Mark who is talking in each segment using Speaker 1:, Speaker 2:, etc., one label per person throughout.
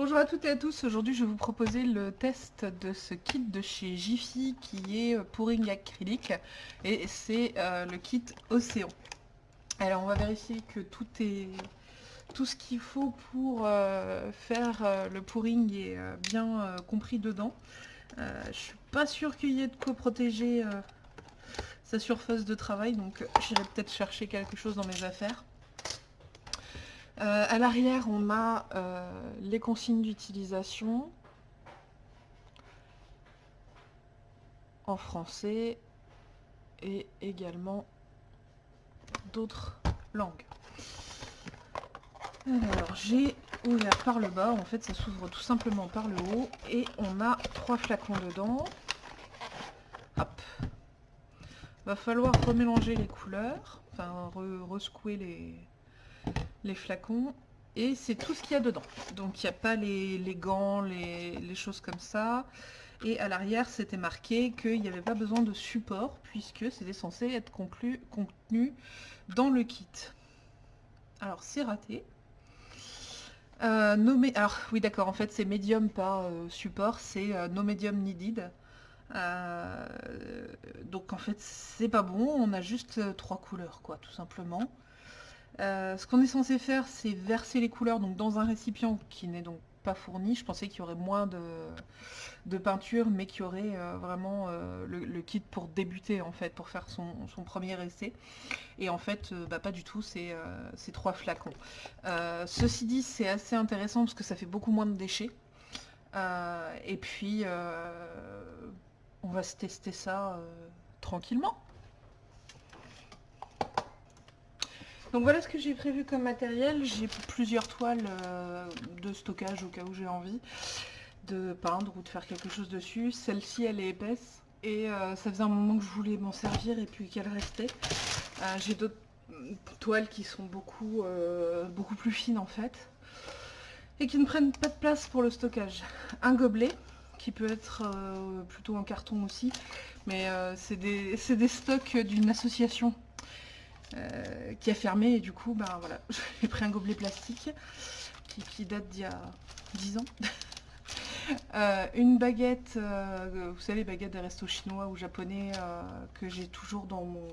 Speaker 1: Bonjour à toutes et à tous, aujourd'hui je vais vous proposer le test de ce kit de chez Jiffy qui est pouring acrylique et c'est euh, le kit Océan. Alors on va vérifier que tout est tout ce qu'il faut pour euh, faire euh, le pouring est bien compris dedans. je suis pas sûre qu'il y ait de quoi protéger sa surface de travail donc j'irai peut-être chercher quelque chose dans mes affaires. Euh, à l'arrière, on a euh, les consignes d'utilisation en français et également d'autres langues. Alors, j'ai ouvert par le bas, en fait ça s'ouvre tout simplement par le haut et on a trois flacons dedans. Hop. Va falloir remélanger les couleurs, enfin rescouer les, les flacons et c'est tout ce qu'il y a dedans. Donc il n'y a pas les, gants, les, choses comme ça. Et à l'arrière, c'était marqué qu'il n'y avait pas besoin de support puisque c'était censé être contenu dans le kit. Alors c'est raté. Euh, alors oui d'accord, en fait c'est médium pas euh, support, c'est euh, no medium needed. donc en fait c'est pas bon, on a juste trois couleurs quoi, tout simplement. Euh, ce qu'on est censé faire, c'est verser les couleurs dans un récipient qui n'est donc pas fourni. Je pensais qu'il y aurait moins de, peinture, mais qu'il y aurait euh, vraiment euh, le, kit pour débuter, en fait, pour faire son, premier essai. Et en fait, bah, pas du tout, c'est trois flacons. ceci dit, c'est assez intéressant parce que ça fait beaucoup moins de déchets. et puis, on va se tester ça tranquillement. Donc voilà ce que j'ai prévu comme matériel. J'ai plusieurs toiles euh, de stockage au cas où j'ai envie de peindre ou de faire quelque chose dessus. Celle-ci elle est épaisse et euh, ça faisait un moment que je voulais m'en servir et puis qu'elle restait. Euh, j'ai d'autres toiles qui sont beaucoup, plus fines en fait et qui ne prennent pas de place pour le stockage. Un gobelet qui peut être plutôt en carton aussi mais c'est des stocks d'une association euh, qui a fermé et du coup ben voilà j'ai pris un gobelet plastique qui, date d'il y a 10 ans. Euh, une baguette euh, vous savez baguette des restos chinois ou japonais que j'ai toujours dans mon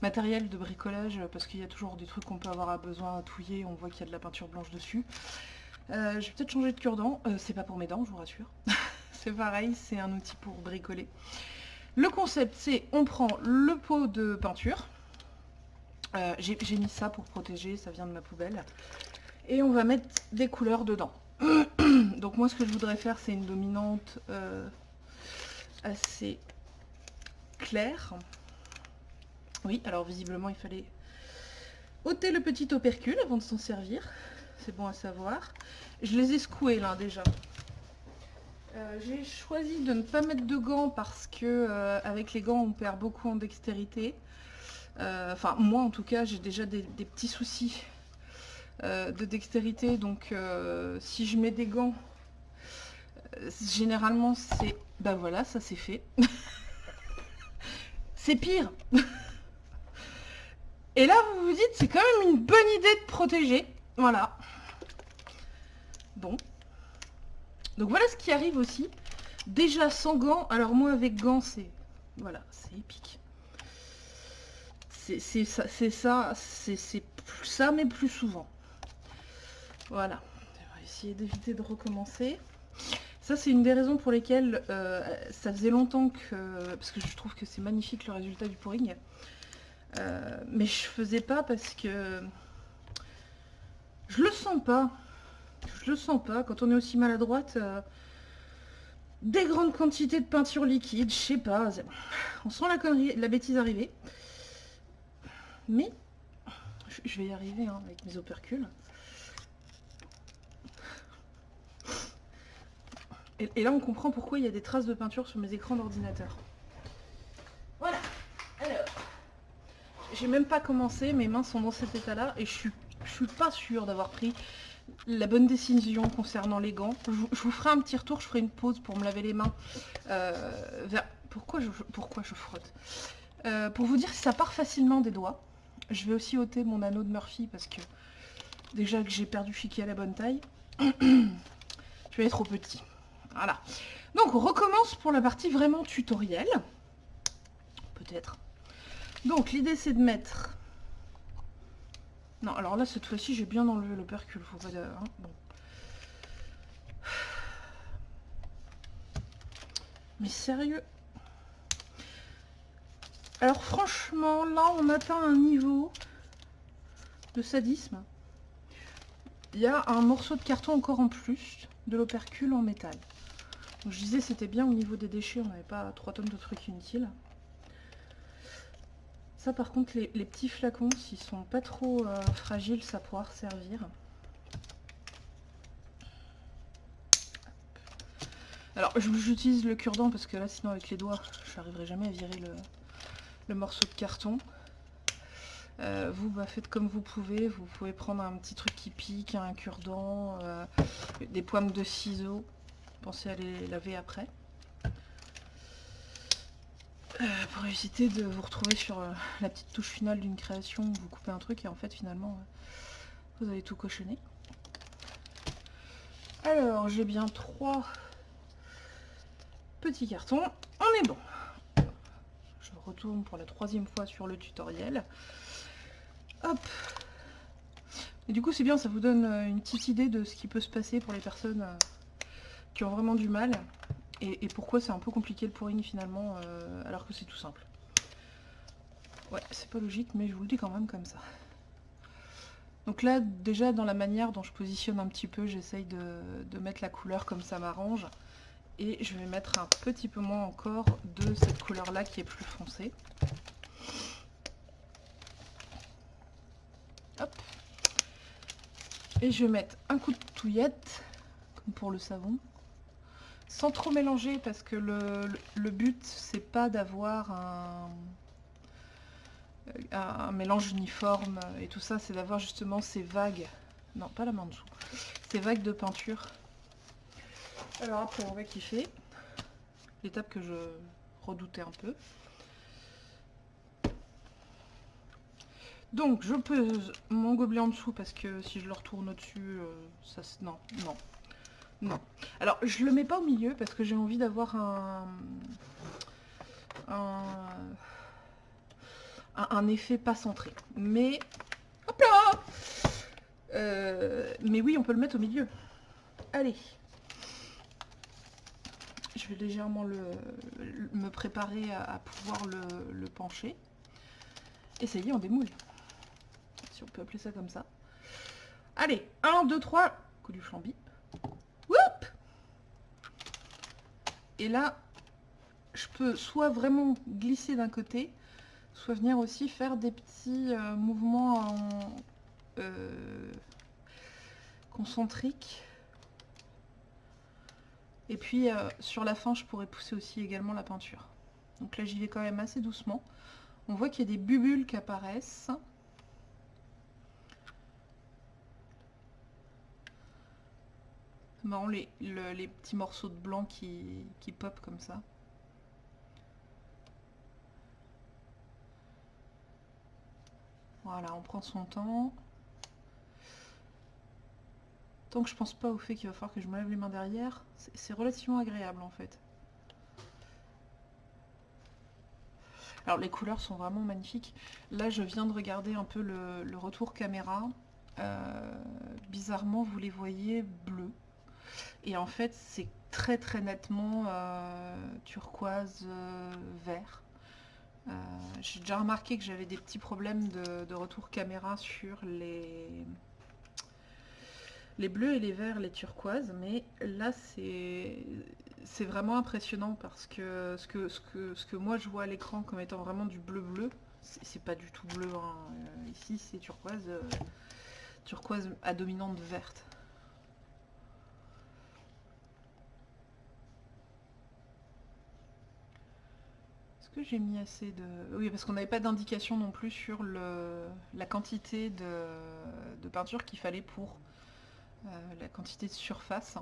Speaker 1: matériel de bricolage parce qu'il y a toujours des trucs qu'on peut avoir besoin à touiller on voit qu'il y a de la peinture blanche dessus. Je vais peut-être changer de cure-dent. C'est pas pour mes dents je vous rassure. C'est pareil c'est un outil pour bricoler. Le concept c'est on prend le pot de peinture euh, j'ai mis ça pour protéger, ça vient de ma poubelle. Et on va mettre des couleurs dedans. Donc moi ce que je voudrais faire c'est une dominante euh, assez claire. Oui, alors visiblement il fallait ôter le petit opercule avant de s'en servir. C'est bon à savoir. Je les ai secoués là déjà. Euh, j'ai choisi de ne pas mettre de gants parce que avec les gants on perd beaucoup en dextérité. Euh, enfin, moi en tout cas, j'ai déjà des, petits soucis euh, de dextérité. Donc, euh, si je mets des gants, généralement, c'est... Bah voilà, ça c'est fait. c'est pire. Et là, vous vous dites, c'est quand même une bonne idée de protéger. Voilà. Bon. Donc voilà ce qui arrive aussi. Déjà sans gants. Alors moi avec gants, c'est... Voilà, c'est épique c'est ça, c'est ça, ça, mais plus souvent. Voilà. On va essayer d'éviter de recommencer. Ça, c'est une des raisons pour lesquelles euh, ça faisait longtemps que... Parce que je trouve que c'est magnifique le résultat du pouring. Euh, mais je faisais pas parce que... Je le sens pas. Je le sens pas. Quand on est aussi maladroite... Euh, des grandes quantités de peinture liquide, je sais pas. On sent la connerie, la bêtise arriver. Mais, je vais y arriver hein, avec mes opercules. Et, là, on comprend pourquoi il y a des traces de peinture sur mes écrans d'ordinateur. Voilà. Alors, j'ai même pas commencé, mes mains sont dans cet état-là et je suis, suis pas sûre d'avoir pris la bonne décision concernant les gants. Je, vous ferai un petit retour, je ferai une pause pour me laver les mains. Euh, pourquoi, je, pourquoi je frotte? Euh, Pour vous dire si ça part facilement des doigts. Je vais aussi ôter mon anneau de Murphy parce que déjà que j'ai perdu Fiki à la bonne taille. tu es trop petit. Voilà. Donc, on recommence pour la partie vraiment tutoriel. Peut-être. Donc, l'idée, c'est de mettre... Non, alors là, cette fois-ci, j'ai bien enlevé l'opercule. Faut pas... Hein. Mais sérieux? Alors franchement, là, on atteint un niveau de sadisme. Il y a un morceau de carton encore en plus de l'opercule en métal. Donc, je disais c'était bien au niveau des déchets, on n'avait pas 3 tonnes de trucs inutiles. Ça par contre les, petits flacons, s'ils sont pas trop euh, fragiles, ça pourra servir. Alors j'utilise le cure-dent parce que là sinon avec les doigts je n'arriverai jamais à virer le morceau de carton. Euh, vous bah, faites comme vous pouvez, vous pouvez prendre un petit truc qui pique, un cure-dent, euh, des pointes de ciseaux, pensez à les laver après. Euh, pour éviter de vous retrouver sur la petite touche finale d'une création vous coupez un truc et en fait finalement vous avez tout cochonné. Alors j'ai bien trois petits cartons, on est bon. Pour la troisième fois sur le tutoriel. Hop Et du coup c'est bien, ça vous donne euh, une petite idée de ce qui peut se passer pour les personnes euh, qui ont vraiment du mal. Et, pourquoi c'est un peu compliqué le pouring finalement, euh, alors que c'est tout simple. Ouais, c'est pas logique, mais je vous le dis quand même comme ça. Donc là, déjà dans la manière dont je positionne un petit peu, j'essaye de, mettre la couleur comme ça m'arrange. Et je vais mettre un petit peu moins encore de cette couleur-là qui est plus foncée. Et je vais mettre un coup de touillette, comme pour le savon. Sans trop mélanger, parce que le, but, c'est pas d'avoir un, mélange uniforme et tout ça, c'est d'avoir justement ces vagues. Non, pas la main dessous. Ces vagues de peinture. Alors après, on va kiffer. L'étape que je redoutais un peu. Donc je pose mon gobelet en dessous parce que si je le retourne au-dessus, euh, ça. Non, non, non. Alors je le mets pas au milieu parce que j'ai envie d'avoir un... un... effet pas centré. Mais... Hop là euh, Mais oui, on peut le mettre au milieu. Allez vais légèrement le, me préparer à, pouvoir le, pencher. Et ça y est, on démoule on peut appeler ça comme ça. Allez, 1, 2, 3, coup du flambi. Et là, je peux soit vraiment glisser d'un côté, soit venir aussi faire des petits euh, mouvements en, euh, concentriques. Et puis euh, sur la fin, je pourrais pousser aussi également la peinture. Donc là, j'y vais quand même assez doucement. On voit qu'il y a des bulles qui apparaissent. marrant les, les, petits morceaux de blanc qui, qui pop comme ça. Voilà, on prend son temps. Tant que je pense pas au fait qu'il va falloir que je me lève les mains derrière, c'est relativement agréable en fait. Alors les couleurs sont vraiment magnifiques. Là je viens de regarder un peu le, retour caméra. Euh, bizarrement vous les voyez bleus. Et en fait, c'est très très nettement euh, turquoise euh, vert. J'ai déjà remarqué que j'avais des petits problèmes de, retour caméra sur les, les bleus et les verts, les turquoises, mais là c'est vraiment impressionnant parce que ce que, ce que ce que moi je vois à l'écran comme étant vraiment du bleu bleu, c'est pas du tout bleu. Hein. Ici c'est turquoise, turquoise à dominante verte. que j'ai mis assez de... Oui, parce qu'on n'avait pas d'indication non plus sur le... la quantité de, peinture qu'il fallait pour euh, la quantité de surface.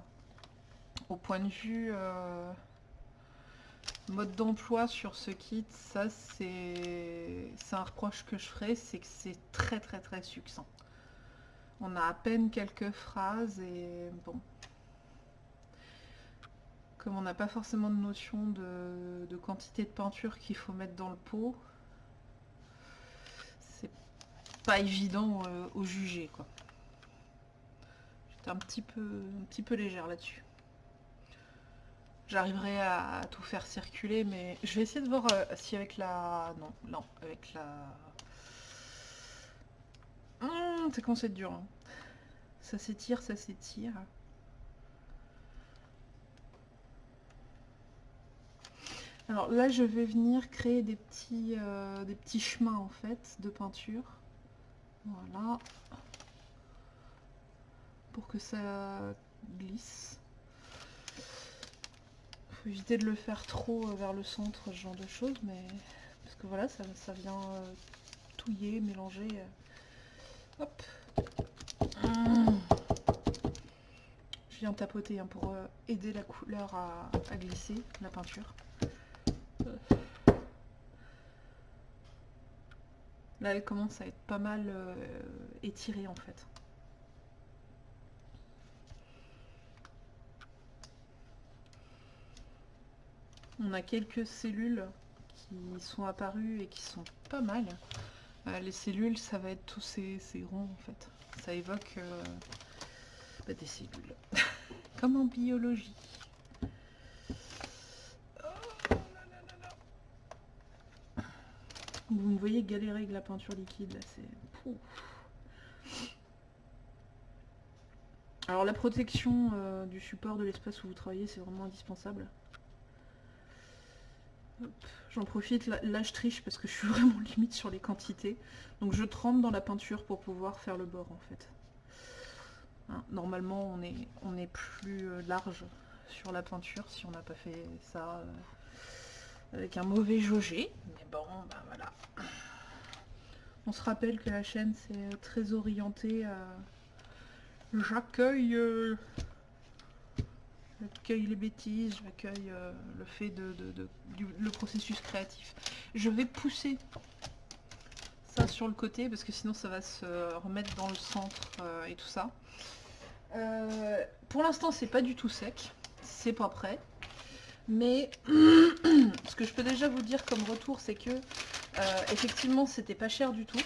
Speaker 1: Au point de vue euh, mode d'emploi sur ce kit, ça c'est un reproche que je ferai, c'est que c'est très très très succinct. On a à peine quelques phrases et bon. Comme on n'a pas forcément de notion de, quantité de peinture qu'il faut mettre dans le pot, c'est pas évident euh, au juger quoi. Un petit peu un petit peu légère là-dessus. J'arriverai à, tout faire circuler, mais je vais essayer de voir euh, si avec la... Non, non, avec la... C'est quand c'est dur. Hein. Ça s'étire, ça s'étire. Alors là, je vais venir créer des petits, euh, des petits chemins en fait de peinture. Voilà. Pour que ça glisse. Faut éviter de le faire trop euh, vers le centre, ce genre de choses, mais parce que voilà, ça, vient euh, touiller, mélanger. Hop. Je viens tapoter hein, pour aider la couleur à glisser, la peinture. Là, elle commence à être pas mal euh, étirée en fait. On a quelques cellules qui sont apparues et qui sont pas mal. Euh, les cellules, ça va être tous ces, ronds en fait. Ça évoque euh, bah, des cellules. Comme en biologie. Vous me voyez galérer avec la peinture liquide, là, c'est... Alors la protection euh, du support de l'espace où vous travaillez, c'est vraiment indispensable. J'en profite, là, je triche parce que je suis vraiment limite sur les quantités. Donc je trempe dans la peinture pour pouvoir faire le bord en fait. Hein, normalement on est, on est plus euh, large sur la peinture si on n'a pas fait ça euh, avec un mauvais jaugé. Mais bon, bah voilà. On se rappelle que la chaîne c'est très orienté à... J'accueille... Euh, j'accueille les bêtises, j'accueille euh, le fait de, le processus créatif. Je vais pousser ça sur le côté parce que sinon ça va se remettre dans le centre euh, et tout ça. pour l'instant c'est pas du tout sec, c'est pas prêt. Mais ce que je peux déjà vous dire comme retour, c'est que euh, effectivement, c'était pas cher du tout.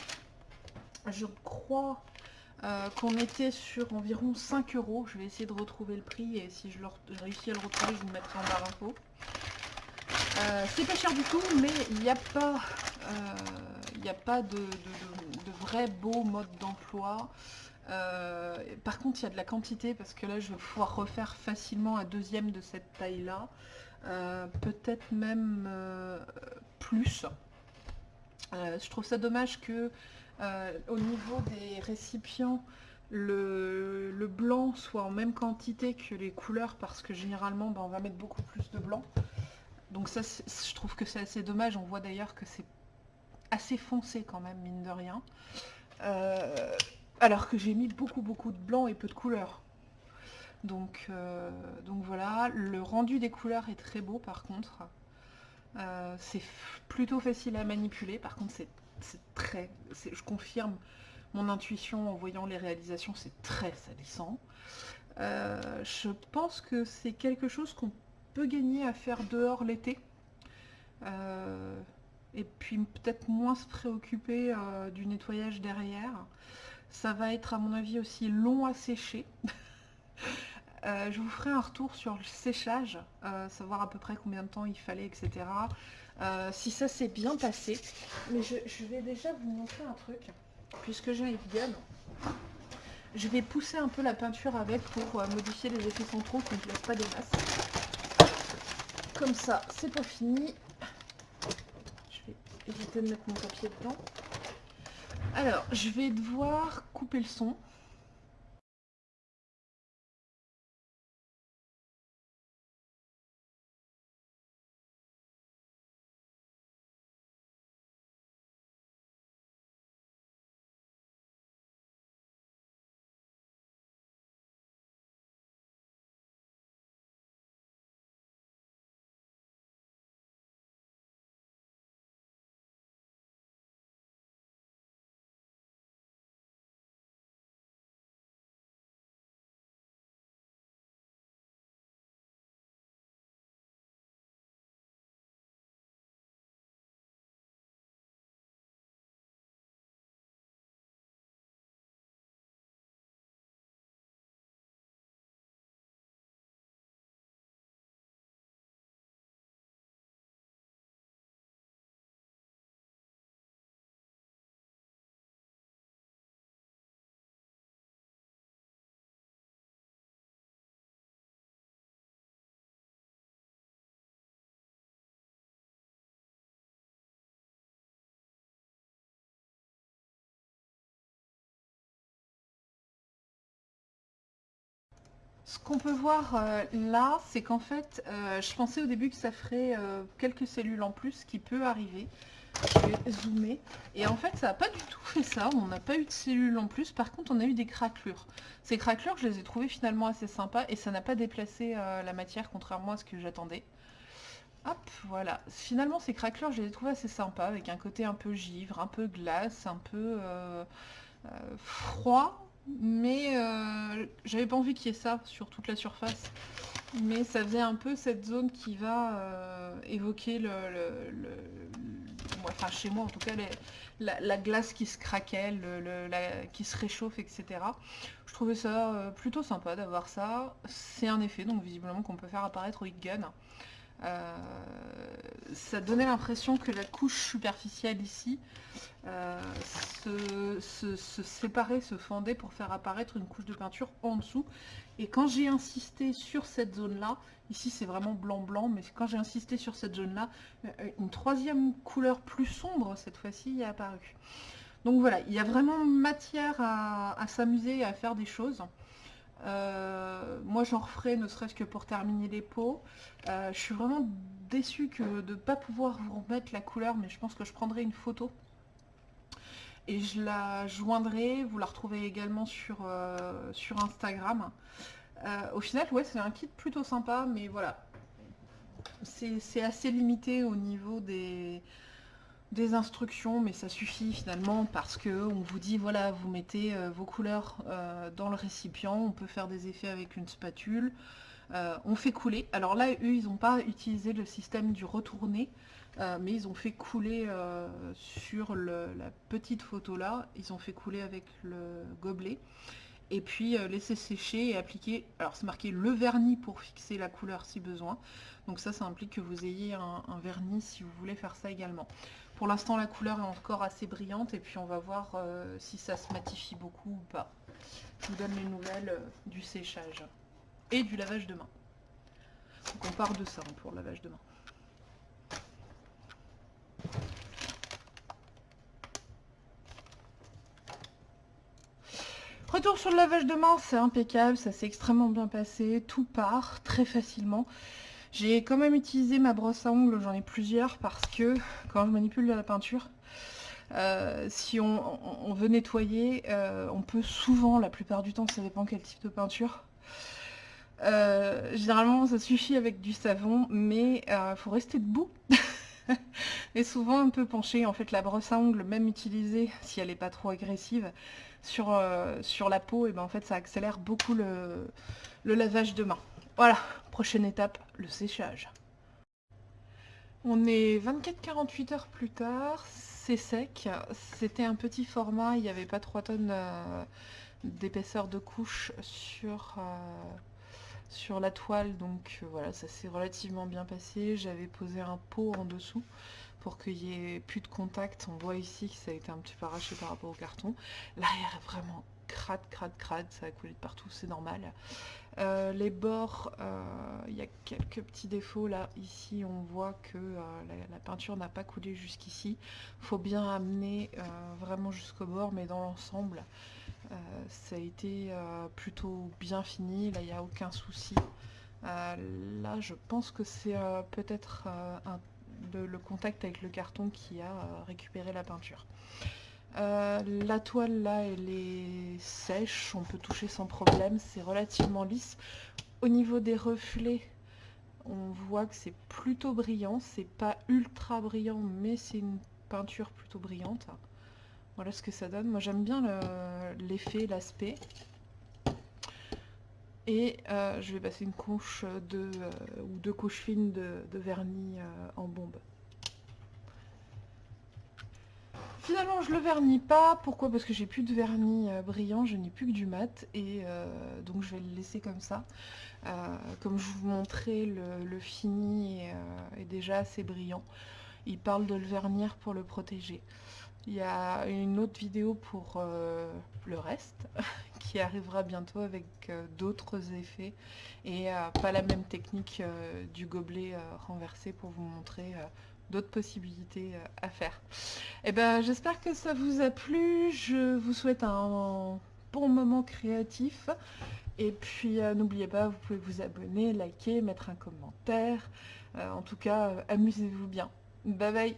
Speaker 1: Je crois euh, qu'on était sur environ 5 euros. Je vais essayer de retrouver le prix et si je, réussis à le retrouver, je vous mettrai en barre info. Euh, c'est pas cher du tout, mais il n'y a pas, a pas de, de, vrai beau mode d'emploi. par contre, il y a de la quantité parce que là, je vais pouvoir refaire facilement un deuxième de cette taille-là. Euh, peut-être même euh, plus. Euh, je trouve ça dommage que au niveau des récipients, le, blanc soit en même quantité que les couleurs parce que généralement ben, on va mettre beaucoup plus de blanc. Donc ça je trouve que c'est assez dommage. On voit d'ailleurs que c'est assez foncé quand même mine de rien. alors que j'ai mis beaucoup beaucoup de blanc et peu de couleurs. Donc, euh, donc voilà, le rendu des couleurs est très beau par contre. Euh, c'est plutôt facile à manipuler, par contre c'est très, je confirme mon intuition en voyant les réalisations, c'est très salissant. Euh, je pense que c'est quelque chose qu'on peut gagner à faire dehors l'été. et puis peut-être moins se préoccuper du nettoyage derrière. Ça va être à mon avis aussi long à sécher. Euh, je vous ferai un retour sur le séchage, euh, savoir à peu près combien de temps il fallait, etc. Euh, si ça s'est bien passé. Mais je, vais déjà vous montrer un truc, puisque j'ai une gamme. Je vais pousser un peu la peinture avec pour modifier les effets centraux, que ne laisse pas des masses. Comme ça, c'est pas fini. Je vais éviter de mettre mon papier dedans. Alors, je vais devoir couper le son. Ce qu'on peut voir euh, là, c'est qu'en fait, euh, je pensais au début que ça ferait euh, quelques cellules en plus, qui peut arriver. Je vais zoomer. Et en fait, ça n'a pas du tout fait ça. On n'a pas eu de cellules en plus. Par contre, on a eu des craquelures. Ces craquelures, je les ai trouvées finalement assez sympas. Et ça n'a pas déplacé la matière, contrairement à ce que j'attendais. Hop, voilà. Finalement, ces craquelures, je les ai trouvées assez sympas, avec un côté un peu givre, un peu glace, un peu froid mais euh, j'avais pas envie qu'il y ait ça sur toute la surface. Mais ça faisait un peu cette zone qui va euh, évoquer le, Enfin, chez moi en tout cas, la, glace qui se craquait, qui se réchauffe, etc. Je trouvais ça euh, plutôt sympa d'avoir ça. C'est un effet, donc visiblement, qu'on peut faire apparaître au heat gun. Euh, ça donnait l'impression que la couche superficielle ici euh, se, séparait, se fendait pour faire apparaître une couche de peinture en dessous. Et quand j'ai insisté sur cette zone-là, ici c'est vraiment blanc-blanc, mais quand j'ai insisté sur cette zone-là, euh, une troisième couleur plus sombre cette fois-ci est apparue. Donc voilà, il y a vraiment matière à, à s'amuser et à faire des choses. Euh, moi j'en referai ne serait-ce que pour terminer les pots. Euh, je suis vraiment déçue de ne pas pouvoir vous remettre la couleur, mais je pense que je prendrai une photo. Et je la joindrai, vous la retrouvez également sur, euh, sur Instagram. au final, ouais, c'est un kit plutôt sympa, mais voilà. C'est assez limité au niveau des, des instructions, mais ça suffit finalement parce que on vous dit voilà, vous mettez euh, vos couleurs euh, dans le récipient, on peut faire des effets avec une spatule, euh, on fait couler. Alors là, eux, ils n'ont pas utilisé le système du retourné, mais ils ont fait couler sur la petite photo là, ils ont fait couler avec le gobelet et puis laisser sécher et appliquer, alors c'est marqué le vernis pour fixer la couleur si besoin, donc ça, ça implique que vous ayez un vernis si vous voulez faire ça également. Pour l'instant, la couleur est encore assez brillante et puis on va voir euh, si ça se matifie beaucoup ou pas. Je vous donne les nouvelles euh, du séchage et du lavage de main. Donc on part de ça hein, pour le lavage de main. Retour sur le lavage de main, c'est impeccable, ça s'est extrêmement bien passé, tout part très facilement. J'ai quand même utilisé ma brosse à ongles, j'en ai plusieurs, parce que quand je manipule de la peinture, euh, si on, veut nettoyer, euh, on peut souvent, la plupart du temps, ça dépend quel type de peinture, euh, généralement ça suffit avec du savon, mais il faut rester debout. et souvent un peu penché, en fait la brosse à ongles, même utilisée, si elle n'est pas trop agressive, sur, sur la peau, et ben en fait ça accélère beaucoup le, le lavage de main. Voilà, prochaine étape, le séchage. On est 24-48 heures plus tard, c'est sec. C'était un petit format, il n'y avait pas 3 tonnes euh, d'épaisseur de couche sur, euh, la toile, donc euh, voilà, ça s'est relativement bien passé. J'avais posé un pot en dessous pour qu'il n'y ait plus de contact. On voit ici que ça a été un petit peu arraché par rapport au carton. L'arrière est vraiment crade, crade, crade, ça a coulé de partout, c'est normal. Euh, les bords, euh, il y a quelques petits défauts là. Ici, on voit que euh, la, peinture n'a pas coulé jusqu'ici. Il faut bien amener vraiment jusqu'au bord, mais dans l'ensemble, ça a été plutôt bien fini. Là, il n'y a aucun souci. là, je pense que c'est peut-être le contact avec le carton qui a récupéré la peinture. Euh, la toile là, elle est sèche, on peut toucher sans problème, c'est relativement lisse. Au niveau des reflets, on voit que c'est plutôt brillant, c'est pas ultra brillant, mais c'est une peinture plutôt brillante. Voilà ce que ça donne. Moi j'aime bien l'effet, l'aspect. Et euh, je vais passer une couche de, euh, ou deux couches fines de, vernis en bombe. Finalement, je le vernis pas. Pourquoi? Parce que j'ai plus de vernis euh, brillant, je n'ai plus que du mat. Et euh, donc, je vais le laisser comme ça. Euh, comme je vous montrais, le, fini est, déjà assez brillant. Il parle de le vernir pour le protéger. Il y a une autre vidéo pour le reste qui arrivera bientôt avec d'autres effets et pas la même technique du gobelet renversé pour vous montrer d'autres possibilités euh, à faire. Et eh ben, j'espère que ça vous a plu. Je vous souhaite un bon moment créatif Et puis euh, n'oubliez pas, vous pouvez vous abonner, liker, mettre un commentaire. Euh, en tout cas, amusez-vous bien. Bye bye